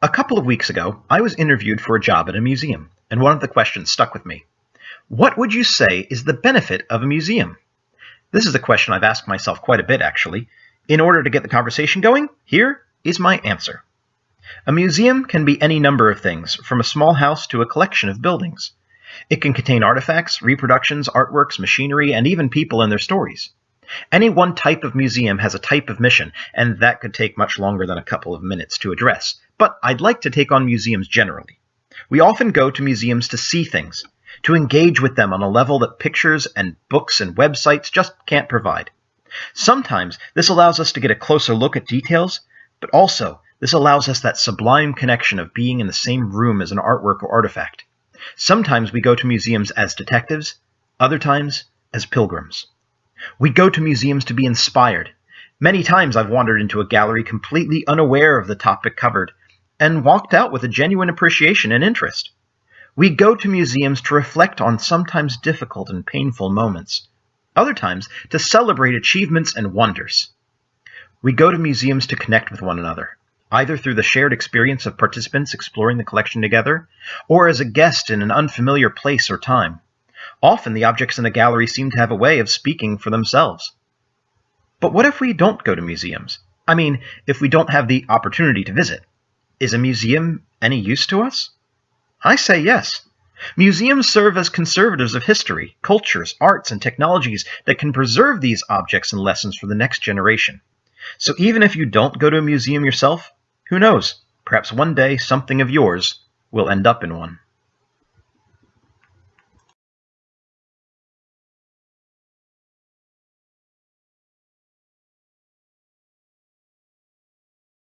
A couple of weeks ago, I was interviewed for a job at a museum, and one of the questions stuck with me. What would you say is the benefit of a museum? This is a question I've asked myself quite a bit, actually. In order to get the conversation going, here is my answer. A museum can be any number of things, from a small house to a collection of buildings. It can contain artifacts, reproductions, artworks, machinery, and even people and their stories. Any one type of museum has a type of mission, and that could take much longer than a couple of minutes to address. But I'd like to take on museums generally. We often go to museums to see things, to engage with them on a level that pictures and books and websites just can't provide. Sometimes this allows us to get a closer look at details, but also this allows us that sublime connection of being in the same room as an artwork or artifact. Sometimes we go to museums as detectives, other times as pilgrims. We go to museums to be inspired. Many times I've wandered into a gallery completely unaware of the topic covered, and walked out with a genuine appreciation and interest. We go to museums to reflect on sometimes difficult and painful moments, other times to celebrate achievements and wonders. We go to museums to connect with one another, either through the shared experience of participants exploring the collection together, or as a guest in an unfamiliar place or time. Often the objects in a gallery seem to have a way of speaking for themselves. But what if we don't go to museums? I mean, if we don't have the opportunity to visit. Is a museum any use to us? I say yes. Museums serve as conservatives of history, cultures, arts, and technologies that can preserve these objects and lessons for the next generation. So even if you don't go to a museum yourself, who knows? Perhaps one day something of yours will end up in one.